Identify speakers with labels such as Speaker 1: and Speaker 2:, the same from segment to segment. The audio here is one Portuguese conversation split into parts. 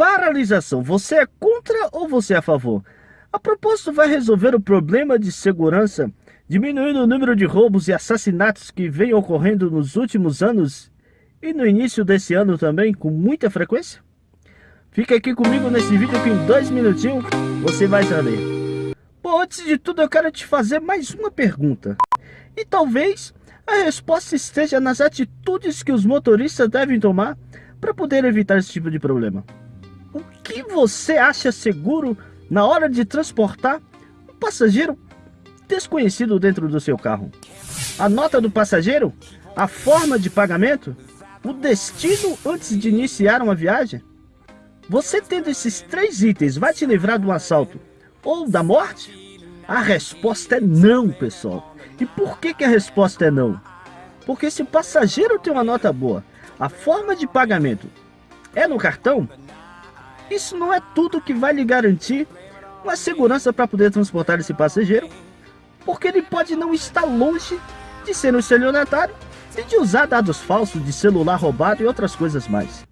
Speaker 1: paralisação, você é contra ou você é a favor? A propósito, vai resolver o problema de segurança, diminuindo o número de roubos e assassinatos que vem ocorrendo nos últimos anos e no início desse ano também, com muita frequência? Fica aqui comigo nesse vídeo que em dois minutinhos você vai saber. Bom, antes de tudo eu quero te fazer mais uma pergunta. E talvez a resposta esteja nas atitudes que os motoristas devem tomar para poder evitar esse tipo de problema. Que você acha seguro na hora de transportar um passageiro desconhecido dentro do seu carro? A nota do passageiro? A forma de pagamento? O destino antes de iniciar uma viagem? Você tendo esses três itens vai te livrar do assalto ou da morte? A resposta é não, pessoal. E por que, que a resposta é não? Porque se o passageiro tem uma nota boa, a forma de pagamento é no cartão, isso não é tudo que vai lhe garantir uma segurança para poder transportar esse passageiro, porque ele pode não estar longe de ser um estelionatário e de usar dados falsos de celular roubado e outras coisas mais.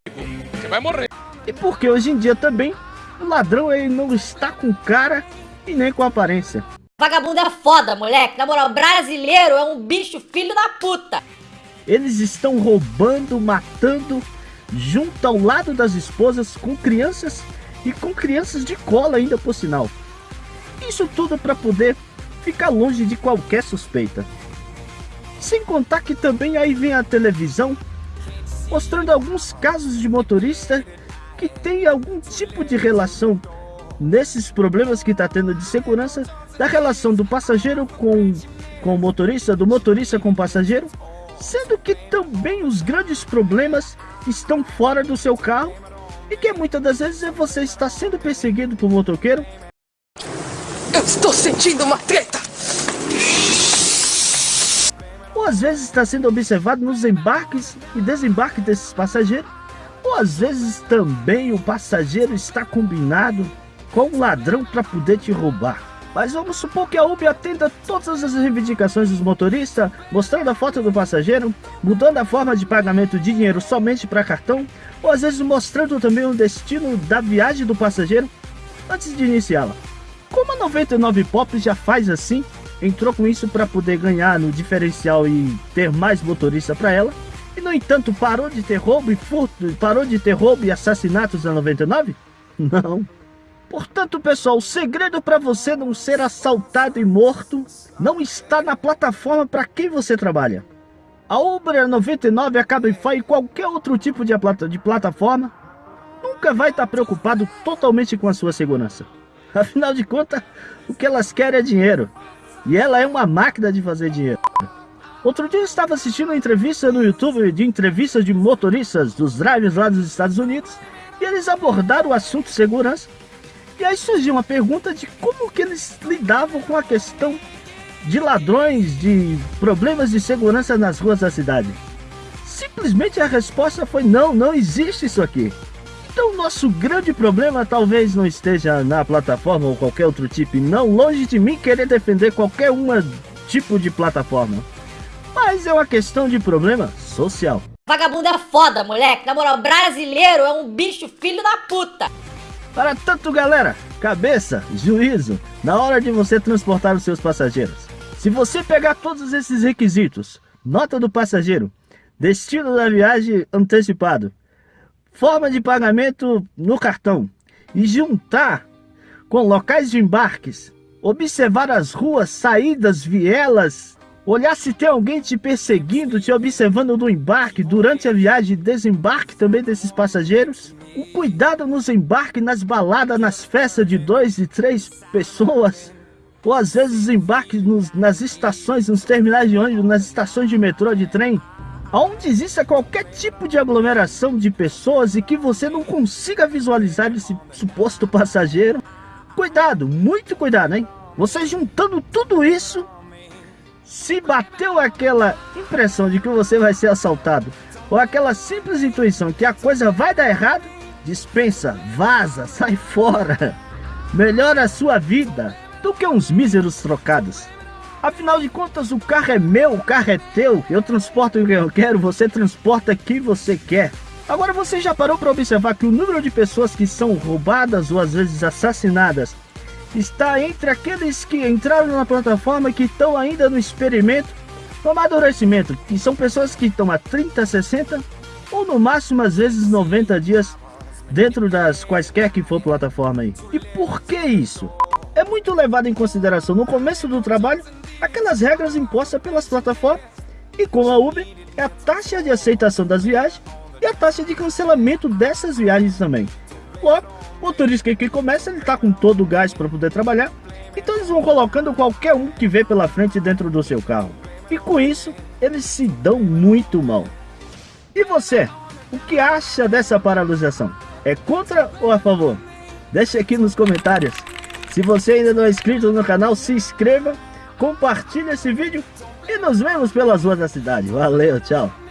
Speaker 1: Você vai morrer. E porque hoje em dia também o ladrão ele não está com cara e nem com aparência.
Speaker 2: Vagabundo é foda, moleque. Na moral, brasileiro é um bicho filho da puta.
Speaker 1: Eles estão roubando, matando junto ao lado das esposas com crianças e com crianças de cola ainda por sinal. Isso tudo para poder ficar longe de qualquer suspeita. Sem contar que também aí vem a televisão mostrando alguns casos de motorista que tem algum tipo de relação nesses problemas que está tendo de segurança da relação do passageiro com, com o motorista, do motorista com o passageiro, sendo que também os grandes problemas estão fora do seu carro e que muitas das vezes é você está sendo perseguido por motoqueiro.
Speaker 3: Eu estou sentindo uma treta!
Speaker 1: Ou às vezes está sendo observado nos embarques e desembarques desses passageiros. Ou às vezes também o passageiro está combinado com o ladrão para poder te roubar. Mas vamos supor que a Uber atenda todas as reivindicações dos motoristas, mostrando a foto do passageiro, mudando a forma de pagamento de dinheiro somente para cartão, ou às vezes mostrando também o destino da viagem do passageiro antes de iniciá-la. Como a 99 Pop já faz assim, entrou com isso para poder ganhar no diferencial e ter mais motorista para ela, e no entanto parou de ter roubo e furto, parou de ter roubo e assassinatos na 99? Não. Portanto, pessoal, o segredo para você não ser assaltado e morto não está na plataforma para quem você trabalha. A Uber 99, a Cabify e qualquer outro tipo de, de plataforma nunca vai estar tá preocupado totalmente com a sua segurança. Afinal de contas, o que elas querem é dinheiro. E ela é uma máquina de fazer dinheiro. Outro dia eu estava assistindo uma entrevista no YouTube de entrevistas de motoristas dos drivers lá dos Estados Unidos e eles abordaram o assunto segurança e aí surgiu uma pergunta de como que eles lidavam com a questão de ladrões, de problemas de segurança nas ruas da cidade. Simplesmente a resposta foi não, não existe isso aqui. Então nosso grande problema talvez não esteja na plataforma ou qualquer outro tipo, não longe de mim querer defender qualquer uma tipo de plataforma. Mas é uma questão de problema social.
Speaker 2: Vagabundo é foda, moleque. Na moral, brasileiro é um bicho filho da puta.
Speaker 1: Para tanto, galera, cabeça, juízo, na hora de você transportar os seus passageiros. Se você pegar todos esses requisitos, nota do passageiro, destino da viagem antecipado, forma de pagamento no cartão e juntar com locais de embarques, observar as ruas, saídas, vielas, olhar se tem alguém te perseguindo, te observando no embarque, durante a viagem e desembarque também desses passageiros, o cuidado nos embarques, nas baladas, nas festas de dois e três pessoas. Ou às vezes embarques nos, nas estações, nos terminais de ônibus, nas estações de metrô, de trem. Onde exista qualquer tipo de aglomeração de pessoas e que você não consiga visualizar esse suposto passageiro. Cuidado, muito cuidado, hein? Você juntando tudo isso, se bateu aquela impressão de que você vai ser assaltado, ou aquela simples intuição que a coisa vai dar errado, dispensa, vaza, sai fora. Melhora a sua vida do que uns míseros trocados. Afinal de contas, o carro é meu, o carro é teu. Eu transporto o que eu quero, você transporta quem você quer. Agora você já parou para observar que o número de pessoas que são roubadas ou às vezes assassinadas está entre aqueles que entraram na plataforma que estão ainda no experimento, no amadurecimento, que são pessoas que estão há 30, 60 ou no máximo às vezes 90 dias dentro das quaisquer que for plataforma aí. E por que isso? É muito levado em consideração no começo do trabalho aquelas regras impostas pelas plataformas e com a Uber é a taxa de aceitação das viagens e a taxa de cancelamento dessas viagens também. Logo, o motorista que começa, ele está com todo o gás para poder trabalhar, então eles vão colocando qualquer um que vê pela frente dentro do seu carro. E com isso, eles se dão muito mal. E você, o que acha dessa paralisação? É contra ou a favor? Deixe aqui nos comentários. Se você ainda não é inscrito no canal, se inscreva, compartilhe esse vídeo e nos vemos pelas ruas da cidade. Valeu, tchau!